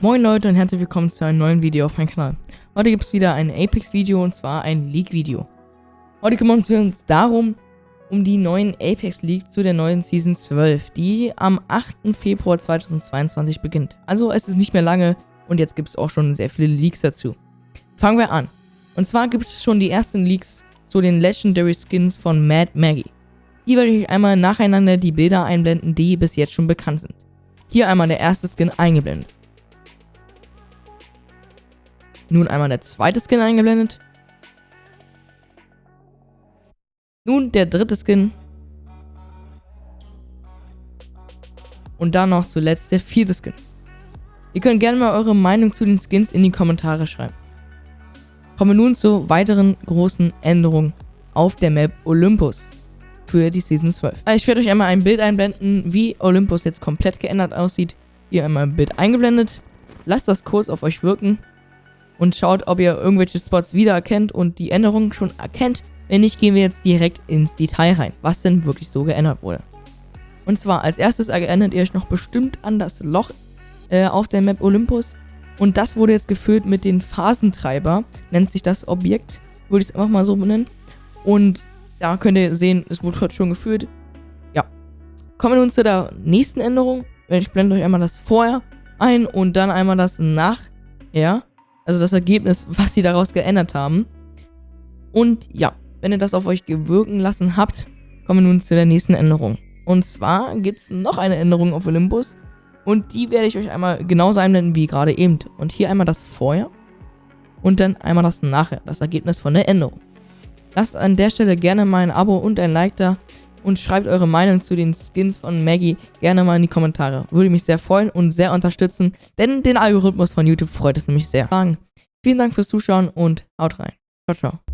Moin Leute und herzlich willkommen zu einem neuen Video auf meinem Kanal. Heute gibt es wieder ein Apex-Video und zwar ein League-Video. Heute kümmern wir uns darum, um die neuen Apex League zu der neuen Season 12, die am 8. Februar 2022 beginnt. Also es ist nicht mehr lange und jetzt gibt es auch schon sehr viele Leaks dazu. Fangen wir an. Und zwar gibt es schon die ersten Leaks zu den Legendary Skins von Mad Maggie. Hier werde ich einmal nacheinander die Bilder einblenden, die bis jetzt schon bekannt sind. Hier einmal der erste Skin eingeblendet. Nun einmal der zweite Skin eingeblendet. Nun der dritte Skin. Und dann noch zuletzt der vierte Skin. Ihr könnt gerne mal eure Meinung zu den Skins in die Kommentare schreiben. Kommen wir nun zu weiteren großen Änderungen auf der Map Olympus für die Season 12. Ich werde euch einmal ein Bild einblenden, wie Olympus jetzt komplett geändert aussieht. Hier einmal ein Bild eingeblendet. Lasst das kurz auf euch wirken und schaut, ob ihr irgendwelche Spots wiedererkennt und die Änderungen schon erkennt. Wenn nicht, gehen wir jetzt direkt ins Detail rein, was denn wirklich so geändert wurde. Und zwar, als erstes erinnert ihr euch noch bestimmt an das Loch äh, auf der Map Olympus. Und das wurde jetzt gefüllt mit den Phasentreiber, nennt sich das Objekt, würde ich es einfach mal so benennen. Und da könnt ihr sehen, es wurde heute schon gefüllt. Ja. Kommen wir nun zu der nächsten Änderung. Ich blende euch einmal das Vorher ein und dann einmal das Nachher. Also das Ergebnis, was sie daraus geändert haben. Und ja, wenn ihr das auf euch gewirken lassen habt, kommen wir nun zu der nächsten Änderung. Und zwar gibt es noch eine Änderung auf Olympus. Und die werde ich euch einmal genauso einblenden wie gerade eben. Und hier einmal das Vorher. Und dann einmal das Nachher, das Ergebnis von der Änderung. Lasst an der Stelle gerne mal ein Abo und ein Like da und schreibt eure Meinung zu den Skins von Maggie gerne mal in die Kommentare. Würde mich sehr freuen und sehr unterstützen, denn den Algorithmus von YouTube freut es nämlich sehr. Vielen Dank fürs Zuschauen und haut rein. Ciao, ciao.